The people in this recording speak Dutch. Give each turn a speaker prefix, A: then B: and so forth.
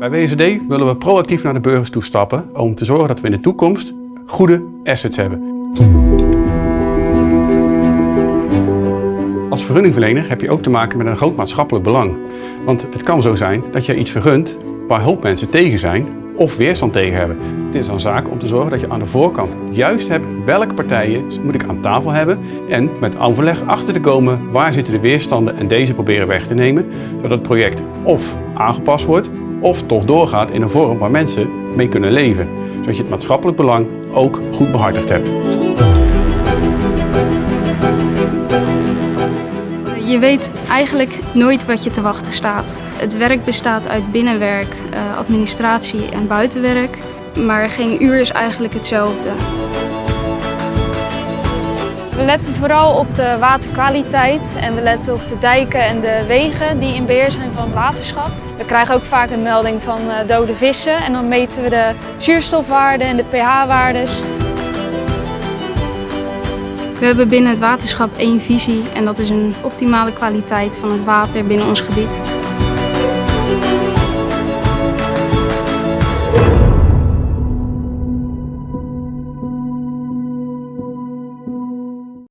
A: Bij WSD willen we proactief naar de burgers toestappen om te zorgen dat we in de toekomst goede assets hebben. Als vergunningverlener heb je ook te maken met een groot maatschappelijk belang. Want het kan zo zijn dat je iets vergunt waar hoop mensen tegen zijn of weerstand tegen hebben. Het is een zaak om te zorgen dat je aan de voorkant juist hebt welke partijen moet ik aan tafel hebben en met overleg achter te komen waar zitten de weerstanden en deze proberen weg te nemen, zodat het project of aangepast wordt of toch doorgaat in een vorm waar mensen mee kunnen leven. Zodat je het maatschappelijk belang ook goed behartigd hebt.
B: Je weet eigenlijk nooit wat je te wachten staat. Het werk bestaat uit binnenwerk, eh, administratie en buitenwerk. Maar geen uur is eigenlijk hetzelfde.
C: We letten vooral op de waterkwaliteit en we letten op de dijken en de wegen die in beheer zijn van het waterschap. We krijgen ook vaak een melding van eh, dode vissen en dan meten we de zuurstofwaarden en de pH-waardes.
B: We hebben binnen het waterschap één visie en dat is een optimale kwaliteit van het water binnen ons gebied.